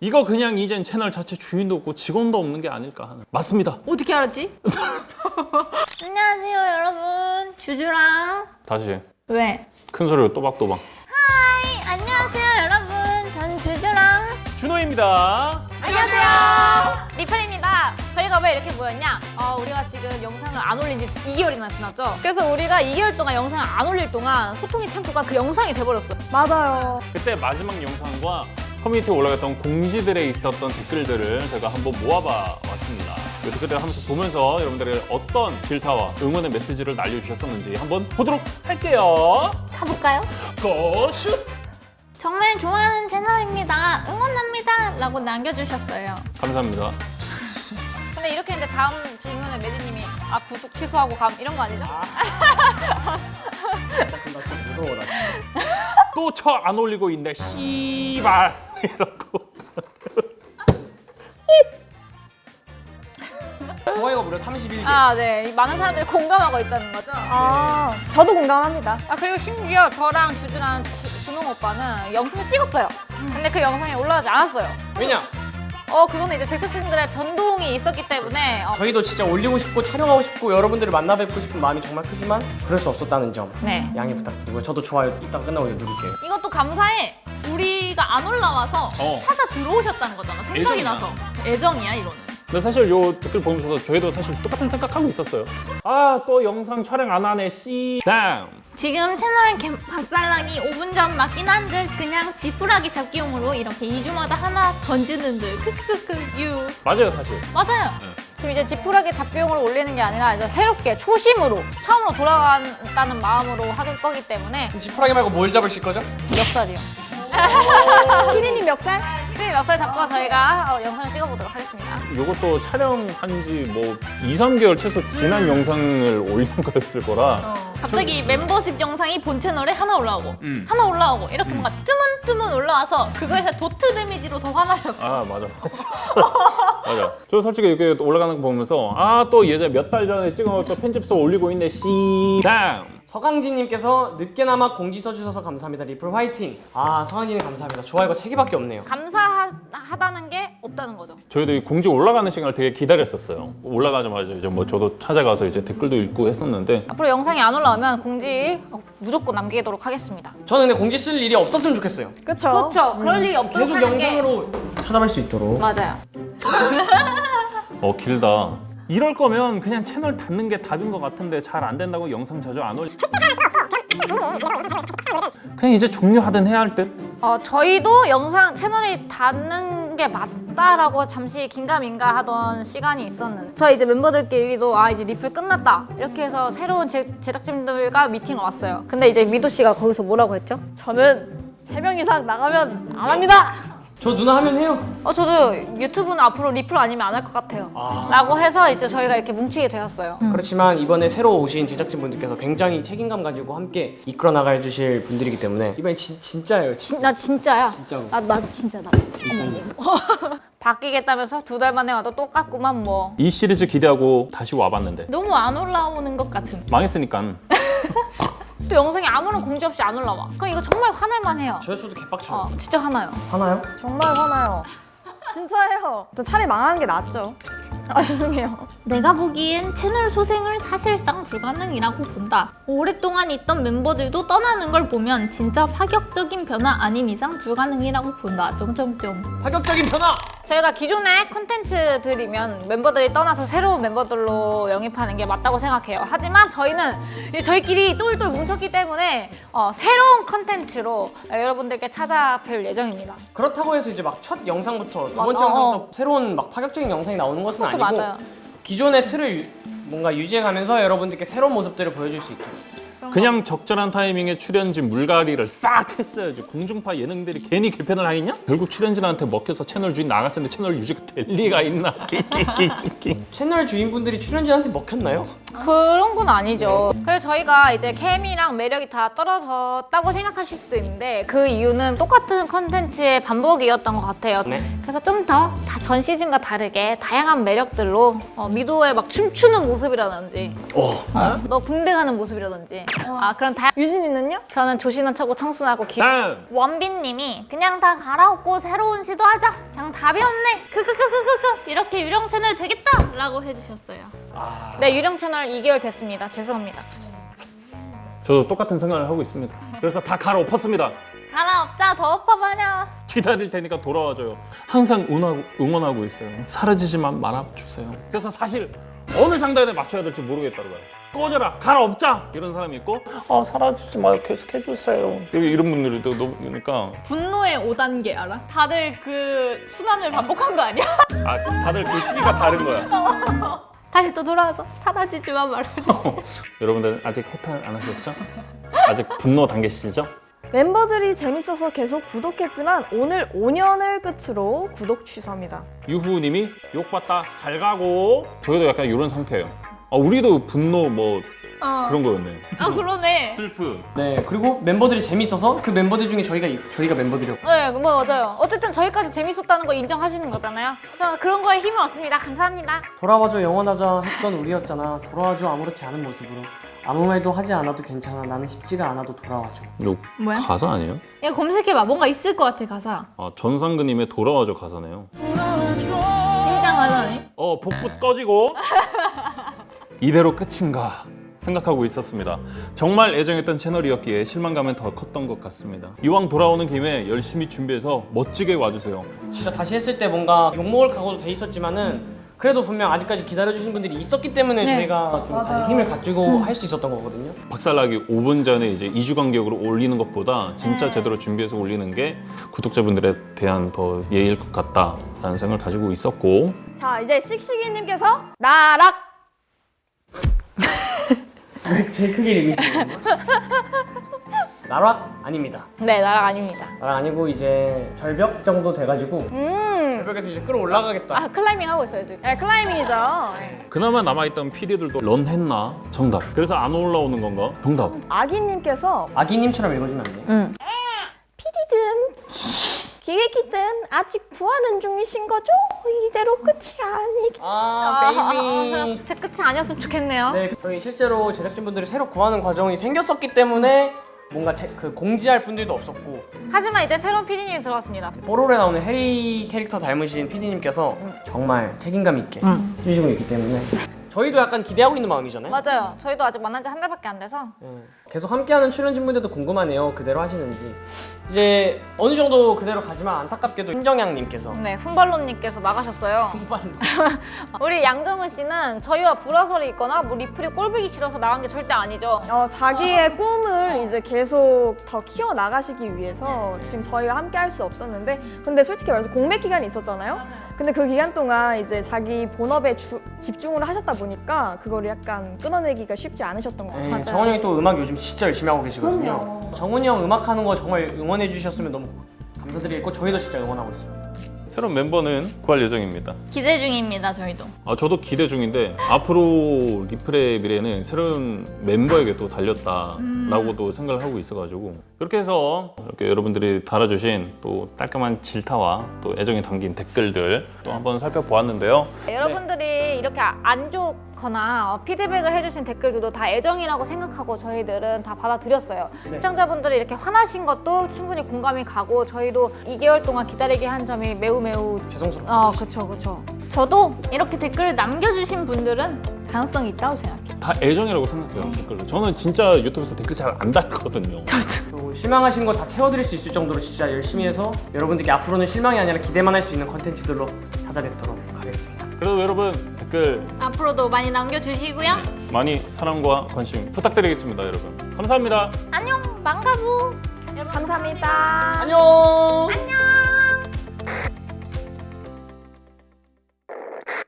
이거 그냥 이젠 채널 자체 주인도 없고 직원도 없는 게 아닐까 하는. 맞습니다. 어떻게 알았지? 안녕하세요 여러분. 주주랑. 다시. 왜? 큰 소리로 또박또박. Hi. 안녕하세요 여러분. 전 주주랑. 준호입니다. 안녕하세요. 리플입니다. 저희가 왜 이렇게 모였냐? 어, 우리가 지금 영상을 안 올린 지 2개월이나 지났죠? 그래서 우리가 2개월 동안 영상을 안 올릴 동안 소통의 창구가 그 영상이 돼버렸어 맞아요. 그때 마지막 영상과 커뮤니티에 올라갔던 공지들에 있었던 댓글들을 제가 한번 모아봐 왔습니다 그 댓글들을 하면서 보면서 여러분들의 어떤 질타와 응원의 메시지를 날려주셨었는지 한번 보도록 할게요 가볼까요? 고슛! 정말 좋아하는 채널입니다 응원합니다 라고 남겨주셨어요 감사합니다 근데 이렇게 했는데 다음 질문에 매드님이 아 구독 취소하고 감 이런 거 아니죠? 무서워 나. 또쳐 안 올리고 있네 씨발 이러고 좋아요가 무려 31개. 아, 네. 많은 사람들이 공감하고 있다는 거죠. 아, 저도 공감합니다. 아, 그리고 심지어 저랑 주주랑 주- 준홍 오빠는 영상을 찍었어요. 근데 그 영상이 올라가지 않았어요. 왜냐? 어, 그거는 이제 제작진들의 변동이 있었기 때문에 어, 저희도 진짜 올리고 싶고 촬영하고 싶고 여러분들을 만나 뵙고 싶은 마음이 정말 크지만 그럴 수 없었다는 점 네. 양해 부탁드리고 저도 좋아요 이따가 끝나고 누를게요. 이것도 감사해. 우리가 안 올라와서 어. 찾아 들어오셨다는 거잖아. 생각이 애정이야. 나서. 애정이야, 이거는. 근데 사실 요 댓글 보면서도 저희도 사실 똑같은 생각하고 있었어요 아 또 영상 촬영 안 하네 씨 다음 지금 채널 개- 박살나기 5분 전 맞긴 한데 그냥 지푸라기 잡기용으로 이렇게 2주마다 하나 던지는 듯 크크크 유 맞아요 사실 맞아요. 네. 지금 이제 지푸라기 잡기용으로 올리는 게 아니라 이제 새롭게 초심으로 처음으로 돌아간다는 마음으로 하는 거기 때문에 지푸라기 말고 뭘 잡으실 거죠? 멱살이요. 키리님 멱살? 네, 멱살 잡고 저희가 어, 영상을 찍어보도록 하겠습니다. 요것도 촬영한 지 뭐 2, 3개월 최소 지난 영상을 올린 거였을 거라. 갑자기 멤버십 영상이 본 채널에 하나 올라오고 음. 하나 올라오고 이렇게 뭔가 뜨문뜨문 올라와서 그거에서 도트 데미지로 더 화나셨어. 아 맞아 맞아. 맞아. 저 솔직히 이렇게 올라가는 거 보면서 아또 예전에 몇달 전에 찍어놓은 편집서 올리고 있네. 씨 다음 서강진님께서 늦게나마 공지 써주셔서 감사합니다. 리플 화이팅. 아 서강진님 감사합니다. 좋아요가 3개밖에 없네요. 감사하다는 게 없다는 거죠. 저희도 이 공지 올라가는 시간을 되게 기다렸었어요 올라가자마자 이제 뭐 저도 찾아가서 이제 댓글도 읽고 했었는데 앞으로 영상이 안 올라오면 공지 어, 무조건 남기도록 하겠습니다. 저는 근데 공지 쓸 일이 없었으면 좋겠어요. 그쵸. 그렇죠. 그럴 일이 없도록 계속 하는 게 영상으로 찾아갈 수 있도록. 맞아요. 어 길다 이럴 거면 그냥 채널 닫는 게 답인 것 같은데 잘 안 된다고 영상 자주 안 올리 그냥 이제 종료하든 해야 할 듯 어, 저희도 영상 채널이 닿는 게 맞다라고 잠시 긴가민가 하던 시간이 있었는데 저희 이제 멤버들끼리도 아 이제 리플 끝났다 이렇게 해서 새로운 제, 제작진들과 미팅을 왔어요. 근데 이제 미도 씨가 거기서 뭐라고 했죠? 저는 3명 이상 나가면 안 합니다. 저 누나 하면 해요. 어 저도 유튜브는 앞으로 리플 아니면 안 할 것 같아요. 아. 라고 해서 이제 저희가 이렇게 뭉치게 되었어요. 그렇지만 이번에 새로 오신 제작진분들께서 굉장히 책임감 가지고 함께 이끌어 나가 주실 분들이기 때문에 이번엔 진, 진짜예요. 진, 진, 나 진짜야. 진짜로. 나, 나 진짜 나 진짜. 바뀌겠다면서 두 달 만에 와도 똑같구만 뭐. 이 시리즈 기대하고 다시 와봤는데 너무 안 올라오는 것 같은. 망했으니까 또 영상이 아무런 공지 없이 안 올라와. 그럼 이거 정말 화날만 해요. 저였어도 개빡쳐. 어, 진짜 화나요. 하나요? 정말 화나요. 진짜예요. 또 차라리 망하는 게 낫죠. 아 죄송해요. 내가 보기엔 채널 소생을 사실상 불가능이라고 본다. 오랫동안 있던 멤버들도 떠나는 걸 보면 진짜 파격적인 변화 아닌 이상 불가능이라고 본다. 점점점. 파격적인 변화! 저희가 기존의 컨텐츠들이면 멤버들이 떠나서 새로운 멤버들로 영입하는 게 맞다고 생각해요. 하지만 저희는 저희끼리 똘똘 뭉쳤기 때문에 어, 새로운 컨텐츠로 여러분들께 찾아뵐 예정입니다. 그렇다고 해서 이제 막 첫 영상부터 두 맞- 번째 어, 영상부터 어. 새로운 막 파격적인 영상이 나오는 것은 그것도 아니고 맞아요. 기존의 틀을 유- 뭔가 유지해가면서 여러분들께 새로운 모습들을 보여줄 수 있도록 그냥 적절한 타이밍에 출연진 물갈이를 싹 했어야지 공중파 예능들이 괜히 개편을 하겠냐? 결국 출연진한테 먹혀서 채널 주인 나갔었는데 채널 유지가 될 리가 있나? 채널 주인분들이 출연진한테 먹혔나요? 그런 건 아니죠. 그래서 저희가 이제 케미랑 매력이 다 떨어졌다고 생각하실 수도 있는데 그 이유는 똑같은 컨텐츠의 반복이었던 것 같아요. 네. 그래서 좀 더 전 시즌과 다르게 다양한 매력들로 어, 미도의 막 춤추는 모습이라든지 어. 너 군대 가는 모습이라든지 아 그런 다 유진이는요? 저는 조신한 척고 청순하고 귀 다음 원빈님이 그냥 다 갈아엎고 새로운 시도하자 그냥 답이 없네 크크크크크크 이렇게 유령 채널 되겠다 라고 해주셨어요 네 유령 채널 2개월 됐습니다 죄송합니다 저도 똑같은 생각을 하고 있습니다. 그래서 다 갈아엎었습니다. 갈아엎자 더 엎어버려 기다릴 테니까 돌아와줘요. 항상 응원하고, 응원하고 있어요. 사라지지만 말아주세요. 그래서 사실 어느 장단에 맞춰야 될지 모르겠다고요. 꺼져라, 갈아엎자 이런 사람이 있고, 아 사라지지 마요, 계속 해주세요. 이런 분들도 너무 그러니까 분노의 5단계 알아? 다들 그 순환을 반복한 거 아니야? 아 다들 그 시기가 다른 거야. 다시 또 돌아와서 사라지지만 말아주세요 여러분들 아직 해탈 안 하셨죠? 아직 분노 단계시죠? 멤버들이 재밌어서 계속 구독했지만 오늘 5년을 끝으로 구독 취소합니다. 유후님이 욕받다 잘 가고 저희도 약간 이런 상태예요. 아 우리도 분노 뭐 어. 그런 거였네. 아 그러네 슬프. 네 그리고 멤버들이 재밌어서 그 멤버들 중에 저희가 저희가 멤버들이었고 네, 뭐 맞아요. 어쨌든 저희까지 재밌었다는 거 인정하시는 거잖아요. 저는 그런 거에 힘을 얻습니다. 감사합니다. 돌아와줘 영원하자 했던 우리였잖아 돌아와줘 아무렇지 않은 모습으로 아무 말도 하지 않아도 괜찮아 나는 쉽지가 않아도 돌아와줘 이거 뭐야? 가사 아니에요? 이거 검색해봐. 뭔가 있을 것 같아 가사. 아 전상근님의 돌아와줘 가사네요. 진짜 가사네. 어 복부 꺼지고 이대로 끝인가 생각하고 있었습니다. 정말 애정했던 채널이었기에 실망감은 더 컸던 것 같습니다. 이왕 돌아오는 김에 열심히 준비해서 멋지게 와주세요. 진짜 다시 했을 때 뭔가 욕먹을 각오도 돼 있었지만은 그래도 분명 아직까지 기다려주신 분들이 있었기 때문에 네. 저희가 좀 다시 힘을 가지고 할 수 있었던 거거든요 박살나기 5분 전에 이제 2주 간격으로 올리는 것보다 진짜 제대로 준비해서 올리는 게 구독자분들에 대한 더 예의일 것 같다라는 생각을 가지고 있었고 자 이제 씩씩이님께서 나락 왜 제일 크게 읽으시는 거예요? 나락 아닙니다 네, 나락 아닙니다. 나락 아니고 이제 절벽 정도 돼가지고 음. 절벽에서 이제 끌어올라가겠다 아 클라이밍 하고 있어요 지금. 네, 클라이밍이죠. 네. 그나마 남아있던 PD들도 런 했나? 정답. 그래서 안 올라오는 건가? 정답. 아기님께서 아기님처럼 읽어주면 안 돼요? 응. PD든 기획이든 아직 구하는 중이신 거죠? 이대로 끝이 아니기. 아 베이비 아, 제 끝이 아니었으면 좋겠네요. 네, 저희 실제로 제작진분들이 새로 구하는 과정이 생겼었기 때문에 뭔가 제, 그 공지할 분들도 없었고 하지만 이제 새로운 PD님이 들어왔습니다. 뽀로로에 나오는 해리 캐릭터 닮으신 PD님께서 정말 책임감 있게 해주시고 있기 때문에 저희도 약간 기대하고 있는 마음이잖아요. 맞아요. 저희도 아직 만난 지 한 달밖에 안 돼서 네. 계속 함께하는 출연진분들도 궁금하네요. 그대로 하시는지 이제 어느 정도 그대로 가지만 안타깝게도 신정양님께서 네 훈발로님께서 나가셨어요. 우리 양정은 씨는 저희와 불화설이 있거나 뭐 리플이 꼴보기 싫어서 나간 게 절대 아니죠. 어, 자기의 꿈을 이제 계속 더 키워 나가시기 위해서 지금 저희와 함께 할 수 없었는데 근데 솔직히 말해서 공백 기간이 있었잖아요. 근데 그 기간 동안 이제 자기 본업에 주- 집중을 하셨다 보니까 그거를 약간 끊어내기가 쉽지 않으셨던 것 같아요. 네, 맞아요. 정훈이 형이 또 음악 요즘 진짜 열심히 하고 계시거든요. 정훈이 형 음악 하는 거 정말 응원해 주셨으면 너무 감사드리겠고 저희도 진짜 응원하고 있습니다. 새로운 멤버는 구할 예정입니다. 기대 중입니다. 저희도. 아, 저도 기대 중인데 앞으로 리플의 미래는 새로운 멤버에게 또 달렸다라고도 생각을 하고 있어가지고 그렇게 해서 이렇게 여러분들이 달아주신 또 깔끔한 질타와 또 애정이 담긴 댓글들 또 한번 살펴보았는데요. 여러분들이 이렇게 안 좋거나 어, 피드백을 해주신 댓글들도 다 애정이라고 생각하고 저희들은 다 받아들였어요. 시청자분들이 이렇게 화나신 것도 충분히 공감이 가고 저희도 2개월 동안 기다리게 한 점이 매우 매우 죄송스럽습니다. 어 그쵸 그쵸. 저도 이렇게 댓글을 남겨주신 분들은 가능성이 있다고 생각해요. 다 애정이라고 생각해요 댓글로. 저는 진짜 유튜브에서 댓글 잘 안 달거든요. 또 실망하신 거다 채워드릴 수 있을 정도로 진짜 열심히 해서 여러분들께 앞으로는 실망이 아니라 기대만 할 수 있는 컨텐츠들로 찾아뵙도록 하겠습니다. 그래도 여러분 댓글 앞으로도 많이 남겨주시고요. 많이 사랑과 관심 부탁드리겠습니다, 여러분. 감사합니다. 안녕 망가부. 여러분 감사합니다. 안녕.